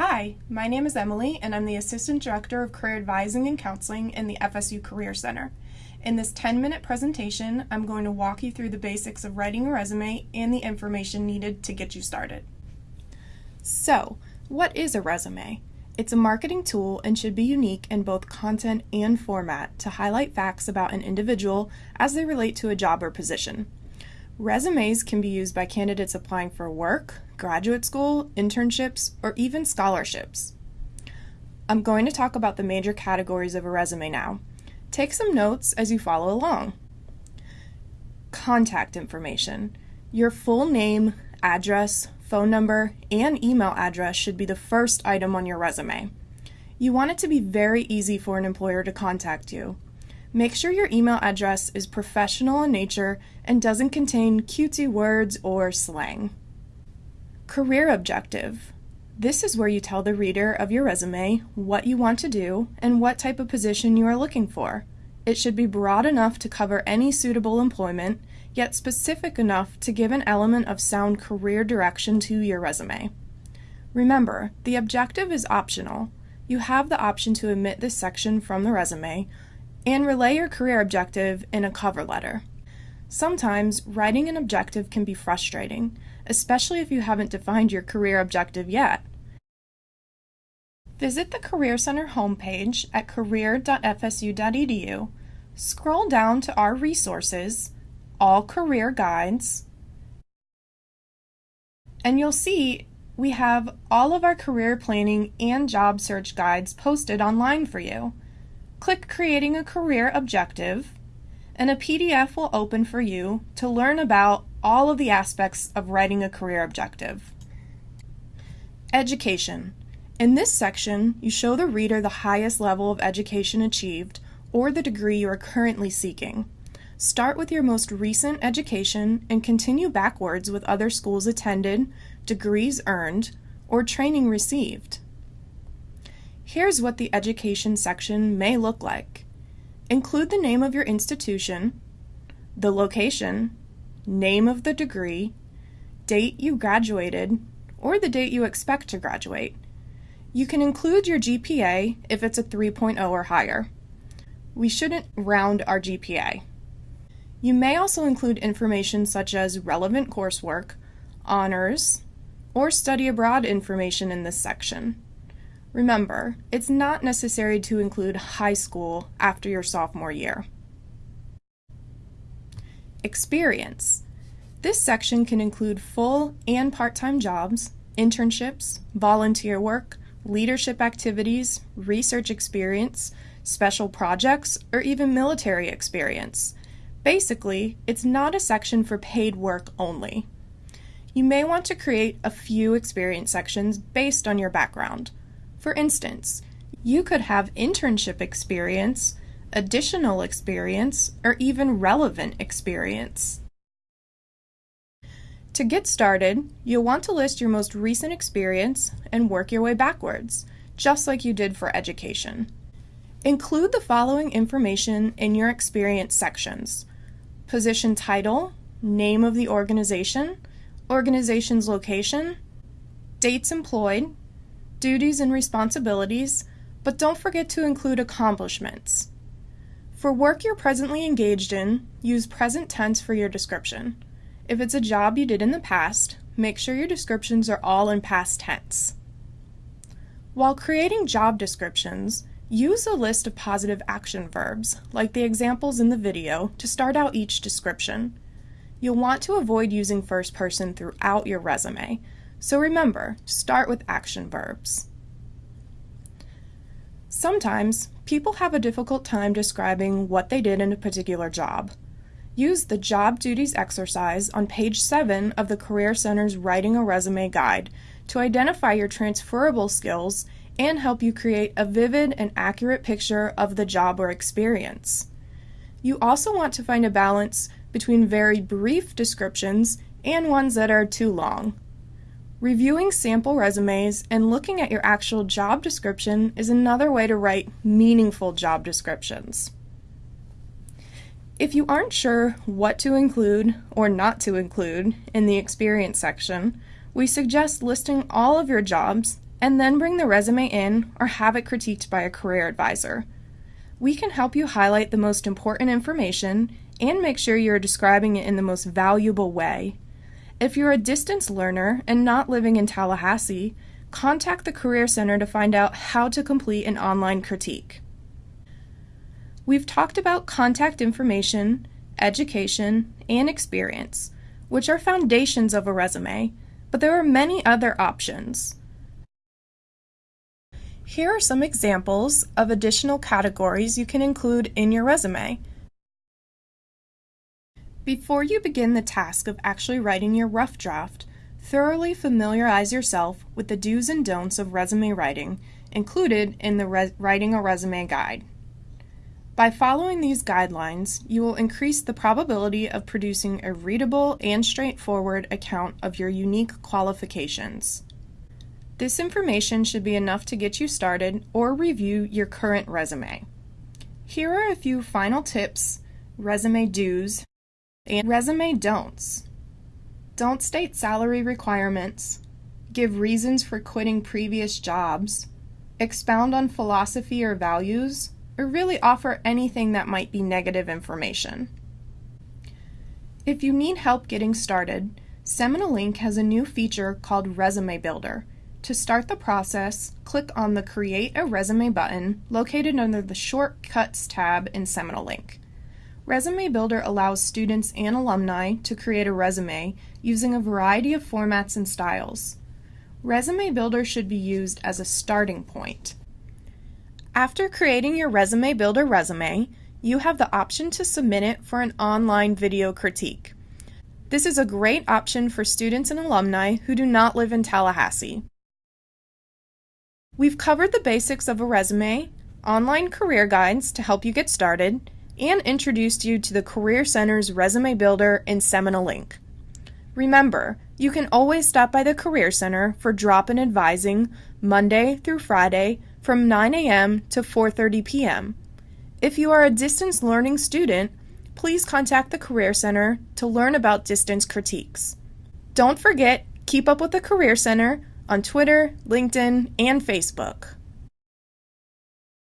Hi, my name is Emily, and I'm the Assistant Director of Career Advising and Counseling in the FSU Career Center. In this 10 minute presentation, I'm going to walk you through the basics of writing a resume and the information needed to get you started. So, what is a resume? It's a marketing tool and should be unique in both content and format to highlight facts about an individual as they relate to a job or position. Resumes can be used by candidates applying for work, graduate school, internships, or even scholarships. I'm going to talk about the major categories of a resume now. Take some notes as you follow along. Contact information. Your full name, address, phone number, and email address should be the first item on your resume. You want it to be very easy for an employer to contact you. Make sure your email address is professional in nature and doesn't contain cutesy words or slang. Career objective. This is where you tell the reader of your resume what you want to do and what type of position you are looking for. It should be broad enough to cover any suitable employment, yet specific enough to give an element of sound career direction to your resume. Remember, the objective is optional. You have the option to omit this section from the resume and relay your career objective in a cover letter. Sometimes writing an objective can be frustrating, especially if you haven't defined your career objective yet. Visit the Career Center homepage at career.fsu.edu, scroll down to our resources, All Career Guides, and you'll see we have all of our career planning and job search guides posted online for you. Click Creating a Career Objective, and a PDF will open for you to learn about all of the aspects of writing a career objective. Education. In this section, you show the reader the highest level of education achieved or the degree you are currently seeking. Start with your most recent education and continue backwards with other schools attended, degrees earned, or training received. Here's what the education section may look like. Include the name of your institution, the location, name of the degree, date you graduated, or the date you expect to graduate. You can include your GPA if it's a 3.0 or higher. We shouldn't round our GPA. You may also include information such as relevant coursework, honors, or study abroad information in this section. Remember, it's not necessary to include high school after your sophomore year. Experience. This section can include full and part-time jobs, internships, volunteer work, leadership activities, research experience, special projects, or even military experience. Basically, it's not a section for paid work only. You may want to create a few experience sections based on your background. For instance, you could have internship experience, additional experience, or even relevant experience. To get started, you'll want to list your most recent experience and work your way backwards, just like you did for education. Include the following information in your experience sections. Position title, name of the organization, organization's location, dates employed, duties and responsibilities, but don't forget to include accomplishments. For work you're presently engaged in, use present tense for your description. If it's a job you did in the past, make sure your descriptions are all in past tense. While creating job descriptions, use a list of positive action verbs, like the examples in the video, to start out each description. You'll want to avoid using first person throughout your resume, so remember, start with action verbs. Sometimes, people have a difficult time describing what they did in a particular job. Use the Job Duties exercise on page 7 of the Career Center's Writing a Resume Guide to identify your transferable skills and help you create a vivid and accurate picture of the job or experience. You also want to find a balance between very brief descriptions and ones that are too long. Reviewing sample resumes and looking at your actual job description is another way to write meaningful job descriptions. If you aren't sure what to include or not to include in the experience section, we suggest listing all of your jobs and then bring the resume in or have it critiqued by a career advisor. We can help you highlight the most important information and make sure you're describing it in the most valuable way. If you're a distance learner and not living in Tallahassee, contact the Career Center to find out how to complete an online critique. We've talked about contact information, education, and experience, which are foundations of a resume, but there are many other options. Here are some examples of additional categories you can include in your resume. Before you begin the task of actually writing your rough draft, thoroughly familiarize yourself with the do's and don'ts of resume writing included in the Writing a Resume Guide. By following these guidelines, you will increase the probability of producing a readable and straightforward account of your unique qualifications. This information should be enough to get you started or review your current resume. Here are a few final tips, resume do's, and resume don'ts. Don't state salary requirements, give reasons for quitting previous jobs, expound on philosophy or values, or really offer anything that might be negative information. If you need help getting started, Seminole Link has a new feature called Resume Builder to start the process, click on the Create a Resume button located under the Shortcuts tab in Seminole Link. Resume Builder allows students and alumni to create a resume using a variety of formats and styles. Resume Builder should be used as a starting point. After creating your Resume Builder resume, you have the option to submit it for an online video critique. This is a great option for students and alumni who do not live in Tallahassee. We've covered the basics of a resume, online career guides to help you get started, and introduced you to the Career Center's Resume Builder and Seminole Link. Remember, you can always stop by the Career Center for drop-in advising Monday through Friday from 9 a.m. to 4:30 p.m. If you are a distance learning student, please contact the Career Center to learn about distance critiques. Don't forget, keep up with the Career Center on Twitter, LinkedIn, and Facebook.